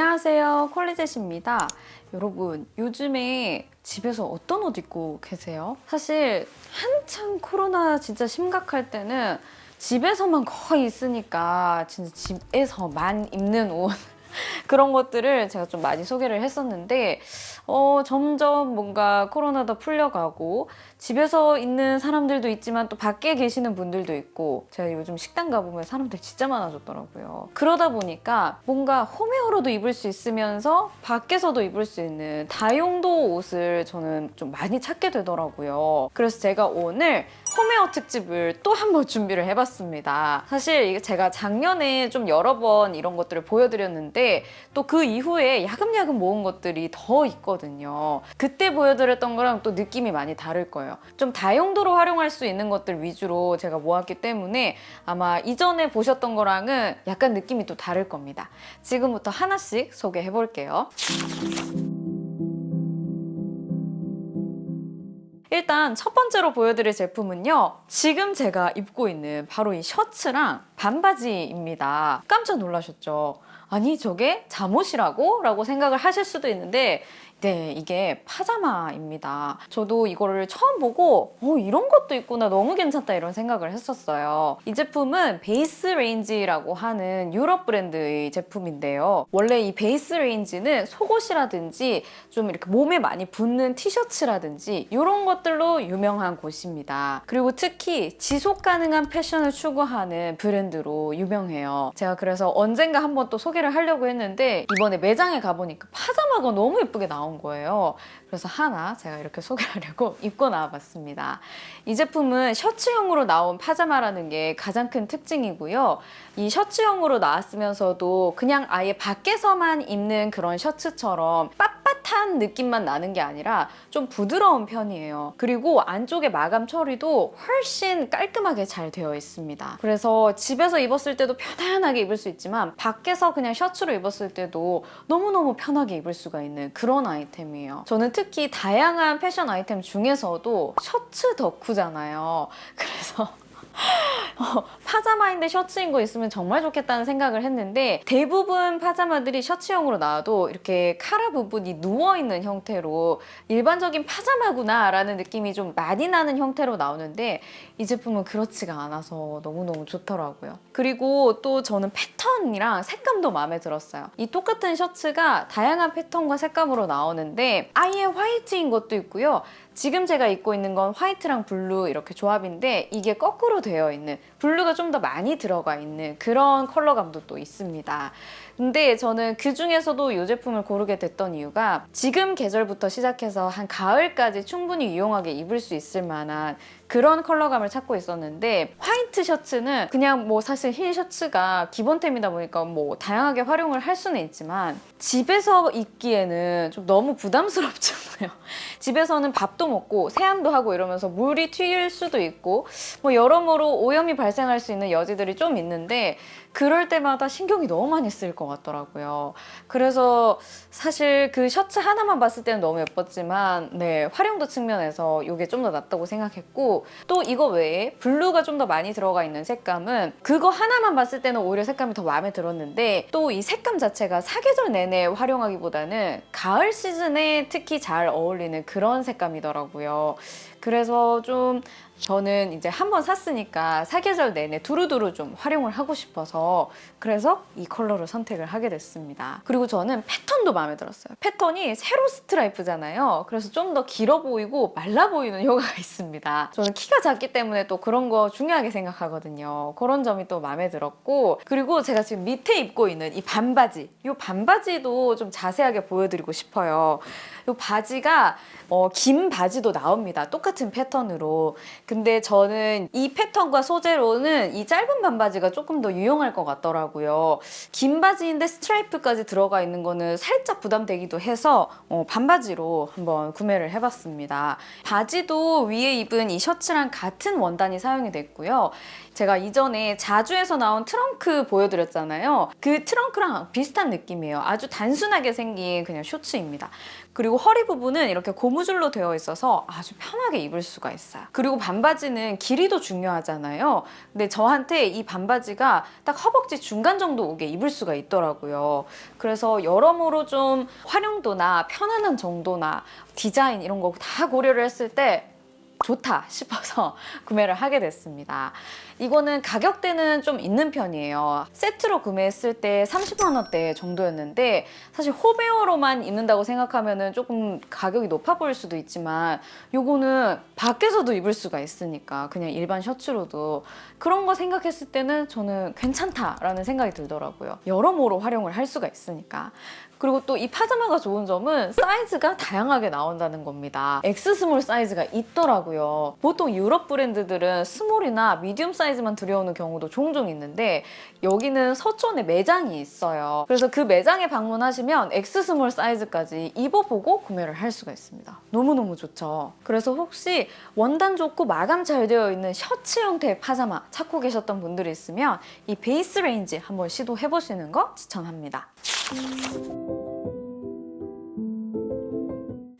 안녕하세요. 콜리젯입니다. 여러분 요즘에 집에서 어떤 옷 입고 계세요? 사실 한창 코로나 진짜 심각할 때는 집에서만 거의 있으니까 진짜 집에서만 입는 옷 그런 것들을 제가 좀 많이 소개를 했었는데 어, 점점 뭔가 코로나도 풀려가고 집에서 있는 사람들도 있지만 또 밖에 계시는 분들도 있고 제가 요즘 식당 가보면 사람들 진짜 많아졌더라고요. 그러다 보니까 뭔가 홈웨어로도 입을 수 있으면서 밖에서도 입을 수 있는 다용도 옷을 저는 좀 많이 찾게 되더라고요. 그래서 제가 오늘 홈웨어 특집을 또 한 번 준비를 해봤습니다. 사실 제가 작년에 좀 여러 번 이런 것들을 보여드렸는데 또 그 이후에 야금야금 모은 것들이 더 있거든요. 그때 보여드렸던 거랑 또 느낌이 많이 다를 거예요. 좀 다용도로 활용할 수 있는 것들 위주로 제가 모았기 때문에 아마 이전에 보셨던 거랑은 약간 느낌이 또 다를 겁니다. 지금부터 하나씩 소개해 볼게요. 일단 첫 번째로 보여드릴 제품은요. 지금 제가 입고 있는 바로 이 셔츠랑 반바지입니다. 깜짝 놀라셨죠? 아니 저게 잠옷이라고? 라고 생각을 하실 수도 있는데 네, 이게 파자마입니다. 저도 이거를 처음 보고 어, 이런 것도 있구나 너무 괜찮다 이런 생각을 했었어요. 이 제품은 Baserange라고 하는 유럽 브랜드의 제품인데요. 원래 이 Baserange는 속옷이라든지 좀 이렇게 몸에 많이 붙는 티셔츠라든지 이런 것들로 유명한 곳입니다. 그리고 특히 지속 가능한 패션을 추구하는 브랜드로 유명해요. 제가 그래서 언젠가 한번 또 소개를 하려고 했는데 이번에 매장에 가보니까 파자마가 너무 예쁘게 나온 나온 거예요. 그래서 하나 제가 이렇게 소개하려고 입고 나와봤습니다. 이 제품은 셔츠형으로 나온 파자마라는 게 가장 큰 특징이고요. 이 셔츠형으로 나왔으면서도 그냥 아예 밖에서만 입는 그런 셔츠처럼 빳빳한 느낌만 나는 게 아니라 좀 부드러운 편이에요. 그리고 안쪽에 마감 처리도 훨씬 깔끔하게 잘 되어 있습니다. 그래서 집에서 입었을 때도 편안하게 입을 수 있지만 밖에서 그냥 셔츠로 입었을 때도 너무너무 편하게 입을 수가 있는 그런 아이템이에요. 저는 특히 다양한 패션 아이템 중에서도 셔츠 덕후잖아요. 그래서 어, 파자마인데 셔츠인 거 있으면 정말 좋겠다는 생각을 했는데 대부분 파자마들이 셔츠형으로 나와도 이렇게 카라 부분이 누워있는 형태로 일반적인 파자마구나 라는 느낌이 좀 많이 나는 형태로 나오는데 이 제품은 그렇지가 않아서 너무너무 좋더라고요. 그리고 또 저는 패턴이랑 색감도 마음에 들었어요. 이 똑같은 셔츠가 다양한 패턴과 색감으로 나오는데 아예 화이트인 것도 있고요. 지금 제가 입고 있는 건 화이트랑 blue 이렇게 조합인데 이게 거꾸로 되어 있는 blue가 좀 더 많이 들어가 있는 그런 컬러감도 또 있습니다. 근데 저는 그 중에서도 이 제품을 고르게 됐던 이유가 지금 계절부터 시작해서 한 가을까지 충분히 유용하게 입을 수 있을 만한 그런 컬러감을 찾고 있었는데 화이트 셔츠는 그냥 뭐 사실 흰 셔츠가 기본템이다 보니까 뭐 다양하게 활용을 할 수는 있지만 집에서 입기에는 좀 너무 부담스럽잖아요. 집에서는 밥도 먹고 세안도 하고 이러면서 물이 튀길 수도 있고 뭐 여러모로 오염이 발생할 수 있는 여지들이 좀 있는데 그럴 때마다 신경이 너무 많이 쓰일 것 같더라고요. 그래서 사실 그 셔츠 하나만 봤을 때는 너무 예뻤지만 네 활용도 측면에서 이게 좀 더 낫다고 생각했고 또 이거 외에 blue가 좀 더 많이 들어가 있는 색감은 그거 하나만 봤을 때는 오히려 색감이 더 마음에 들었는데 또 이 색감 자체가 사계절 내내 활용하기보다는 가을 시즌에 특히 잘 어울리는 그런 색감이더라고요. 그래서 좀 저는 이제 한 번 샀으니까 사계절 내내 두루두루 좀 활용을 하고 싶어서 그래서 이 컬러를 선택을 하게 됐습니다. 그리고 저는 패턴도 마음에 들었어요. 패턴이 세로 스트라이프잖아요. 그래서 좀 더 길어 보이고 말라 보이는 효과가 있습니다. 저는 키가 작기 때문에 또 그런 거 중요하게 생각하거든요. 그런 점이 또 마음에 들었고 그리고 제가 지금 밑에 입고 있는 이 반바지 이 반바지도 좀 자세하게 보여드리고 싶어요. 이 바지가 어, 긴 바지도 나옵니다. 똑같은 패턴으로. 근데 저는 이 패턴과 소재로는 이 짧은 반바지가 조금 더 유용할 것 같더라고요. 긴 바지인데 스트라이프까지 들어가 있는 거는 살짝 부담되기도 해서 어, 반바지로 한번 구매를 해봤습니다. 바지도 위에 입은 이 셔츠랑 같은 원단이 사용이 됐고요. 제가 이전에 자주에서 나온 트렁크 보여드렸잖아요. 그 트렁크랑 비슷한 느낌이에요. 아주 단순하게 생긴 그냥 셔츠입니다. 그리고 허리 부분은 이렇게 고무줄로 되어 있어서 아주 편하게 입을 수가 있어요. 그리고 반바지는 길이도 중요하잖아요. 근데 저한테 이 반바지가 딱 허벅지 중간 정도 오게 입을 수가 있더라고요. 그래서 여러모로 좀 활용도나 편안한 정도나 디자인 이런 거 다 고려를 했을 때 좋다 싶어서 구매를 하게 됐습니다. 이거는 가격대는 좀 있는 편이에요. 세트로 구매했을 때 30만 원대 정도였는데 사실 homewear로만 입는다고 생각하면 조금 가격이 높아 보일 수도 있지만 요거는 밖에서도 입을 수가 있으니까 그냥 일반 셔츠로도 그런 거 생각했을 때는 저는 괜찮다라는 생각이 들더라고요. 여러모로 활용을 할 수가 있으니까. 그리고 또 이 파자마가 좋은 점은 사이즈가 다양하게 나온다는 겁니다. X small 사이즈가 있더라고요. 보통 유럽 브랜드들은 small이나 medium 사이즈만 들여오는 경우도 종종 있는데 여기는 서촌에 매장이 있어요. 그래서 그 매장에 방문하시면 X small 사이즈까지 입어보고 구매를 할 수가 있습니다. 너무너무 좋죠. 그래서 혹시 원단 좋고 마감 잘 되어 있는 셔츠 형태의 파자마 찾고 계셨던 분들이 있으면 이 Baserange 한번 시도해보시는 거 추천합니다.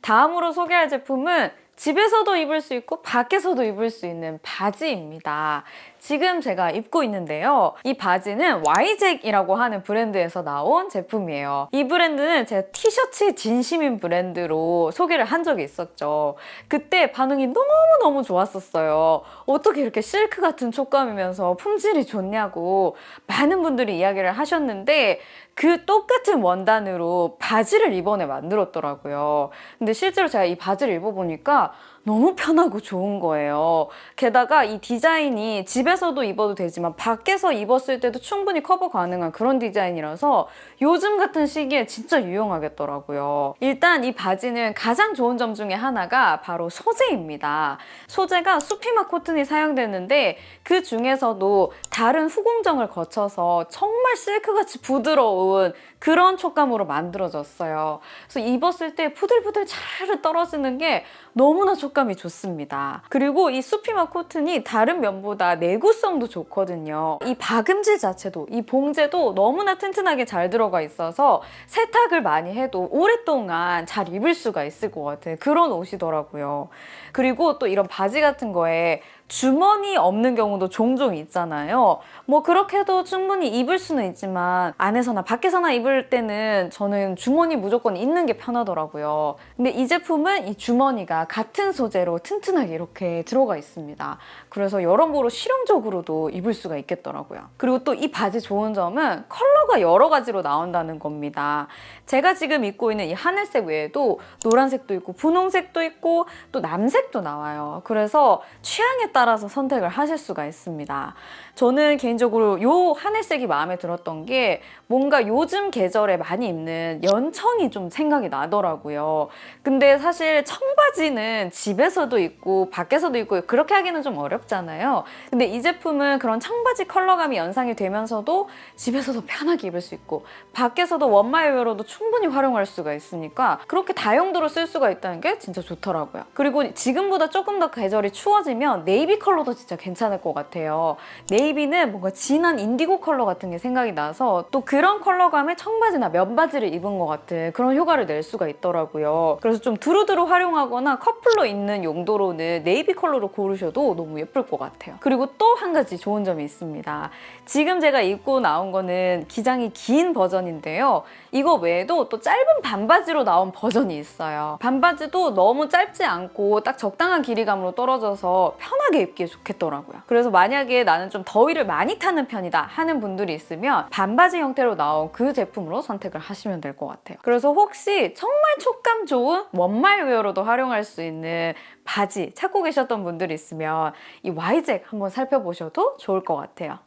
다음으로 소개할 제품은 집에서도 입을 수 있고 밖에서도 입을 수 있는 바지입니다. 지금 제가 입고 있는데요. 이 바지는 와이잭이라고 하는 브랜드에서 나온 제품이에요. 이 브랜드는 제가 티셔츠 진심인 브랜드로 소개를 한 적이 있었죠. 그때 반응이 너무너무 좋았었어요. 어떻게 이렇게 실크 같은 촉감이면서 품질이 좋냐고 많은 분들이 이야기를 하셨는데 그 똑같은 원단으로 바지를 이번에 만들었더라고요. 근데 실제로 제가 이 바지를 입어보니까 너무 편하고 좋은 거예요. 게다가 이 디자인이 집에서도 입어도 되지만 밖에서 입었을 때도 충분히 커버 가능한 그런 디자인이라서 요즘 같은 시기에 진짜 유용하겠더라고요. 일단 이 바지는 가장 좋은 점 중에 하나가 바로 소재입니다. 소재가 수피막 코튼이 사용되는데 그 중에서도 다른 후공정을 거쳐서 정말 실크같이 부드러운 그런 촉감으로 만들어졌어요. 그래서 입었을 때 푸들푸들 차르르 떨어지는 게 너무나 촉감 이 좋습니다. 그리고 이 수피마 코튼이 다른 면보다 내구성도 좋거든요. 이 박음질 자체도 이 봉제도 너무나 튼튼하게 잘 들어가 있어서 세탁을 많이 해도 오랫동안 잘 입을 수가 있을 것 같은 그런 옷이더라고요. 그리고 또 이런 바지 같은 거에 주머니 없는 경우도 종종 있잖아요. 뭐 그렇게 해도 충분히 입을 수는 있지만 안에서나 밖에서나 입을 때는 저는 주머니 무조건 있는 게 편하더라고요. 근데 이 제품은 이 주머니가 같은 소재로 튼튼하게 이렇게 들어가 있습니다. 그래서 여러모로 실용적으로도 입을 수가 있겠더라고요. 그리고 또 이 바지 좋은 점은 컬러가 여러 가지로 나온다는 겁니다. 제가 지금 입고 있는 이 하늘색 외에도 노란색도 있고 분홍색도 있고 또 남색도 나와요. 그래서 취향에 따라 서 선택을 하실 수가 있습니다. 저는 개인적으로 이 하늘색이 마음에 들었던 게 뭔가 요즘 계절에 많이 입는 연청이 좀 생각이 나더라고요. 근데 사실 청바지는 집에서도 입고 밖에서도 입고 그렇게 하기는 좀 어렵잖아요. 근데 이 제품은 그런 청바지 컬러감이 연상이 되면서도 집에서도 편하게 입을 수 있고 밖에서도 one mile wear로도 충분히 활용할 수가 있으니까 그렇게 다용도로 쓸 수가 있다는 게 진짜 좋더라고요. 그리고 지금보다 조금 더 계절이 추워지면 네이비 컬러도 진짜 괜찮을 것 같아요. navy는 뭔가 진한 인디고 컬러 같은 게 생각이 나서 또 그런 컬러감의 청바지나 면바지를 입은 것 같은 그런 효과를 낼 수가 있더라고요. 그래서 좀 두루두루 활용하거나 커플로 입는 용도로는 네이비 컬러로 고르셔도 너무 예쁠 것 같아요. 그리고 또 한 가지 좋은 점이 있습니다. 지금 제가 입고 나온 거는 기장이 긴 버전인데요. 이거 외에도 또 짧은 반바지로 나온 버전이 있어요. 반바지도 너무 짧지 않고 딱 적당한 길이감으로 떨어져서 편하게 입기에 좋겠더라고요. 그래서 만약에 나는 좀 더위를 많이 타는 편이다 하는 분들이 있으면 반바지 형태로 나온 그 제품으로 선택을 하시면 될 것 같아요. 그래서 혹시 정말 촉감 좋은 one mile wear로도 활용할 수 있는 바지 찾고 계셨던 분들이 있으면 이 와이잭 한번 살펴보셔도 좋을 것 같아요.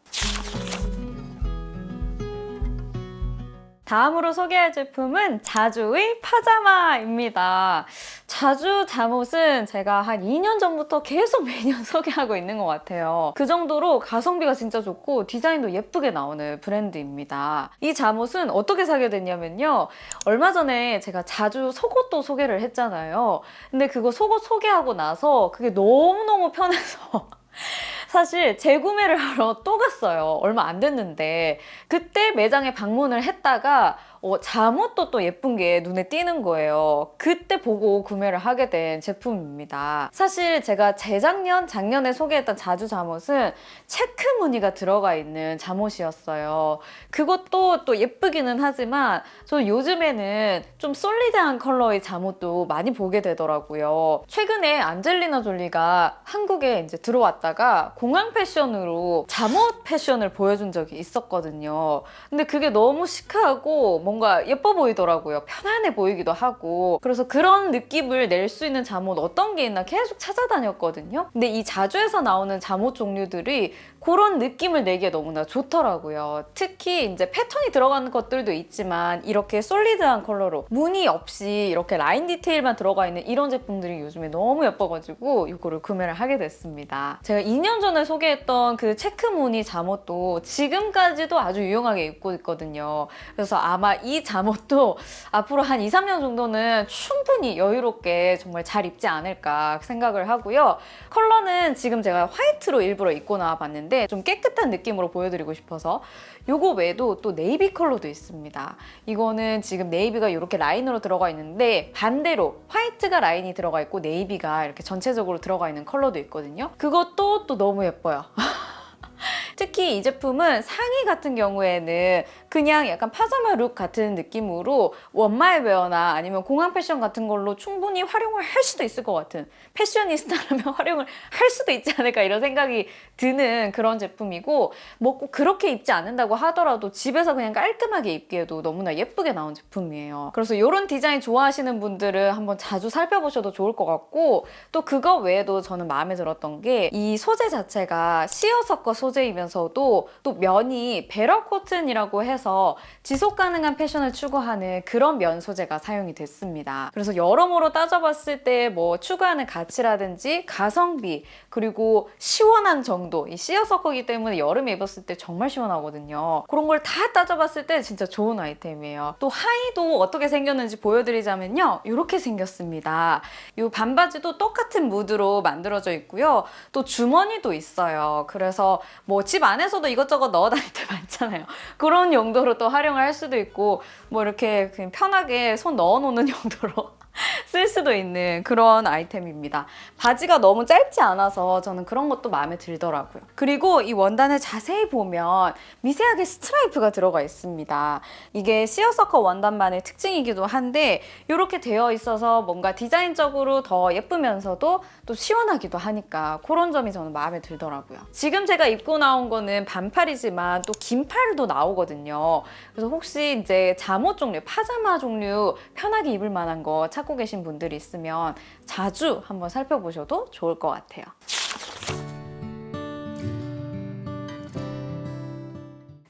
다음으로 소개할 제품은 자주의 파자마입니다. 자주 잠옷은 제가 한 2년 전부터 계속 매년 소개하고 있는 것 같아요. 그 정도로 가성비가 진짜 좋고 디자인도 예쁘게 나오는 브랜드입니다. 이 잠옷은 어떻게 사게 됐냐면요. 얼마 전에 제가 자주 속옷도 소개를 했잖아요. 근데 그거 속옷 소개하고 나서 그게 너무너무 편해서 사실 재구매를 하러 또 갔어요. 얼마 안 됐는데 그때 매장에 방문을 했다가 어, 잠옷도 또 예쁜 게 눈에 띄는 거예요. 그때 보고 구매를 하게 된 제품입니다. 사실 제가 재작년, 작년에 소개했던 자주 잠옷은 체크 무늬가 들어가 있는 잠옷이었어요. 그것도 또 예쁘기는 하지만 저 요즘에는 좀 솔리드한 컬러의 잠옷도 많이 보게 되더라고요. 최근에 안젤리나 졸리가 한국에 이제 들어왔다가 공항 패션으로 잠옷 패션을 보여준 적이 있었거든요. 근데 그게 너무 시크하고 뭔가 예뻐 보이더라고요. 편안해 보이기도 하고. 그래서 그런 느낌을 낼 수 있는 잠옷 어떤 게 있나 계속 찾아다녔거든요. 근데 이 자주에서 나오는 잠옷 종류들이 그런 느낌을 내기에 너무나 좋더라고요. 특히 이제 패턴이 들어가는 것들도 있지만 이렇게 솔리드한 컬러로 무늬 없이 이렇게 라인 디테일만 들어가 있는 이런 제품들이 요즘에 너무 예뻐가지고 이거를 구매를 하게 됐습니다. 제가 2년 전에 소개했던 그 체크 무늬 잠옷도 지금까지도 아주 유용하게 입고 있거든요. 그래서 아마 이 잠옷도 앞으로 한 2, 3년 정도는 충분히 여유롭게 정말 잘 입지 않을까 생각을 하고요. 컬러는 지금 제가 화이트로 일부러 입고 나와봤는데 좀 깨끗한 느낌으로 보여드리고 싶어서 요거 외에도 또 네이비 컬러도 있습니다. 이거는 지금 네이비가 이렇게 라인으로 들어가 있는데 반대로 화이트가 라인이 들어가 있고 네이비가 이렇게 전체적으로 들어가 있는 컬러도 있거든요. 그것도 또 너무 예뻐요. 특히 이 제품은 상의 같은 경우에는 그냥 약간 파자마 look 같은 느낌으로 one mile wear나 아니면 공항 패션 같은 걸로 충분히 활용을 할 수도 있을 것 같은 패셔니스타라면 활용을 할 수도 있지 않을까 이런 생각이 드는 그런 제품이고 뭐 꼭 그렇게 입지 않는다고 하더라도 집에서 그냥 깔끔하게 입기에도 너무나 예쁘게 나온 제품이에요. 그래서 이런 디자인 좋아하시는 분들은 한번 자주 살펴보셔도 좋을 것 같고 또 그거 외에도 저는 마음에 들었던 게 이 소재 자체가 시어서커 소재이면서도 또 면이 better cotton이라고 해서 지속 가능한 패션을 추구하는 그런 면 소재가 사용이 됐습니다. 그래서 여러모로 따져봤을 때 뭐 추구하는 가치라든지 가성비 그리고 시원한 정도 이 시어서커이기 때문에 여름에 입었을 때 정말 시원하거든요. 그런 걸 다 따져봤을 때 진짜 좋은 아이템이에요. 또 하의도 어떻게 생겼는지 보여드리자면요. 이렇게 생겼습니다. 이 반바지도 똑같은 무드로 만들어져 있고요. 또 주머니도 있어요. 그래서 뭐 집 안에서도 이것저것 넣어 다닐 때 많잖아요. 그런 용도로 또 활용을 할 수도 있고 뭐 이렇게 그냥 편하게 손 넣어놓는 용도로 쓸 수도 있는 그런 아이템입니다. 바지가 너무 짧지 않아서 저는 그런 것도 마음에 들더라고요. 그리고 이 원단을 자세히 보면 미세하게 스트라이프가 들어가 있습니다. 이게 시어서커 원단만의 특징이기도 한데 이렇게 되어 있어서 뭔가 디자인적으로 더 예쁘면서도 또 시원하기도 하니까 그런 점이 저는 마음에 들더라고요. 지금 제가 입고 나온 거는 반팔이지만 또 긴팔도 나오거든요. 그래서 혹시 이제 잠옷 종류, 파자마 종류 편하게 입을 만한 거 찾고 계신 분들이 있으면 자주 한번 살펴보셔도 좋을 것 같아요.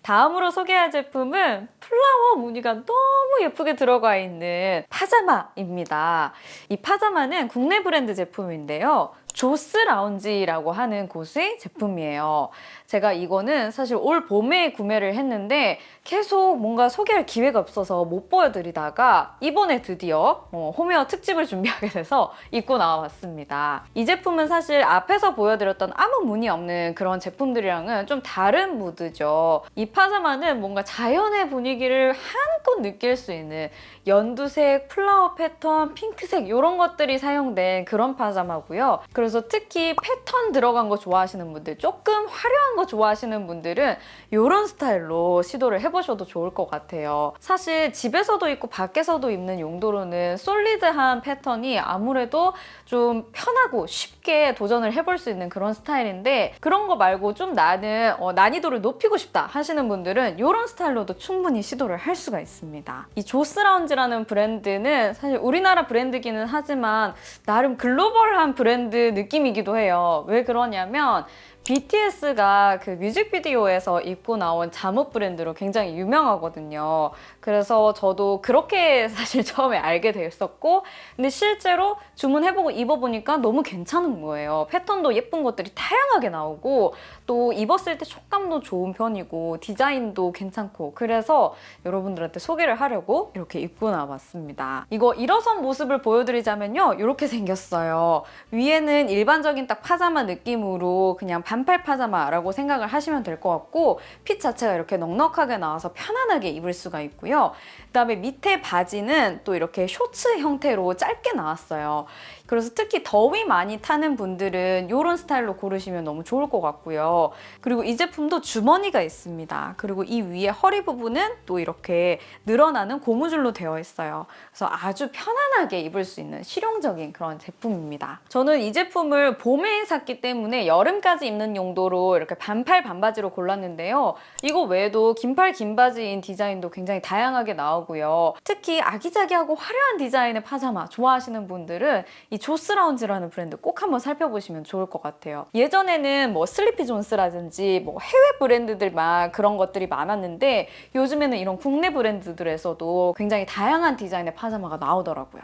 다음으로 소개할 제품은 플라워 무늬가 너무 예쁘게 들어가 있는 파자마입니다. 이 파자마는 국내 브랜드 제품인데요. 조스 라운지라고 하는 곳의 제품이에요. 제가 이거는 사실 올 봄에 구매를 했는데 계속 뭔가 소개할 기회가 없어서 못 보여드리다가 이번에 드디어 어, 홈웨어 특집을 준비하게 돼서 입고 나와봤습니다. 이 제품은 사실 앞에서 보여드렸던 아무 무늬 없는 그런 제품들이랑은 좀 다른 무드죠. 이 파자마는 뭔가 자연의 분위기를 한껏 느낄 수 있는 연두색, 플라워 패턴, 핑크색 이런 것들이 사용된 그런 파자마고요. 그래서 특히 패턴 들어간 거 좋아하시는 분들, 조금 화려한 거 좋아하시는 분들은 이런 스타일로 시도를 해보셔도 좋을 것 같아요. 사실 집에서도 입고 밖에서도 입는 용도로는 솔리드한 패턴이 아무래도 좀 편하고 쉽게 도전을 해볼 수 있는 그런 스타일인데 그런 거 말고 좀 나는 어, 난이도를 높이고 싶다 하시는 분들은 이런 스타일로도 충분히 시도를 할 수가 있습니다. 이 조스 라운지라는 브랜드는 사실 우리나라 브랜드기는 하지만 나름 글로벌한 브랜드 느낌이기도 해요. 왜 그러냐면 BTS가 그 뮤직비디오에서 입고 나온 잠옷 브랜드로 굉장히 유명하거든요. 그래서 저도 그렇게 사실 처음에 알게 됐었고 근데 실제로 주문해보고 입어보니까 너무 괜찮은 거예요. 패턴도 예쁜 것들이 다양하게 나오고 또 입었을 때 촉감도 좋은 편이고 디자인도 괜찮고 그래서 여러분들한테 소개를 하려고 이렇게 입고 나왔습니다. 이거 일어선 모습을 보여드리자면요. 이렇게 생겼어요. 위에는 일반적인 딱 파자마 느낌으로 그냥 반팔 파자마라고 생각을 하시면 될 것 같고 핏 자체가 이렇게 넉넉하게 나와서 편안하게 입을 수가 있고요. 그다음에 밑에 바지는 또 이렇게 쇼츠 형태로 짧게 나왔어요. 그래서 특히 더위 많이 타는 분들은 이런 스타일로 고르시면 너무 좋을 것 같고요. 그리고 이 제품도 주머니가 있습니다. 그리고 이 위에 허리 부분은 또 이렇게 늘어나는 고무줄로 되어 있어요. 그래서 아주 편안하게 입을 수 있는 실용적인 그런 제품입니다. 저는 이 제품을 봄에 샀기 때문에 여름까지 입는 용도로 이렇게 반팔 반바지로 골랐는데요. 이거 외에도 긴팔 긴바지인 디자인도 굉장히 다양하게 나오고요. 특히 아기자기하고 화려한 디자인의 파자마 좋아하시는 분들은 이 조스 라운지라는 브랜드 꼭 한번 살펴보시면 좋을 것 같아요. 예전에는 뭐 슬리피 존스라든지 뭐 해외 브랜드들만 그런 것들이 많았는데 요즘에는 이런 국내 브랜드들에서도 굉장히 다양한 디자인의 파자마가 나오더라고요.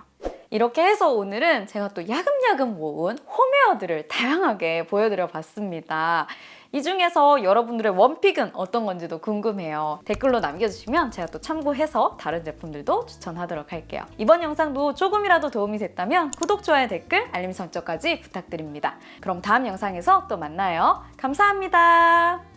이렇게 해서 오늘은 제가 또 야금야금 모은 홈웨어들을 다양하게 보여드려 봤습니다. 이 중에서 여러분들의 원픽은 어떤 건지도 궁금해요. 댓글로 남겨주시면 제가 또 참고해서 다른 제품들도 추천하도록 할게요. 이번 영상도 조금이라도 도움이 됐다면 구독, 좋아요, 댓글, 알림 설정까지 부탁드립니다. 그럼 다음 영상에서 또 만나요. 감사합니다.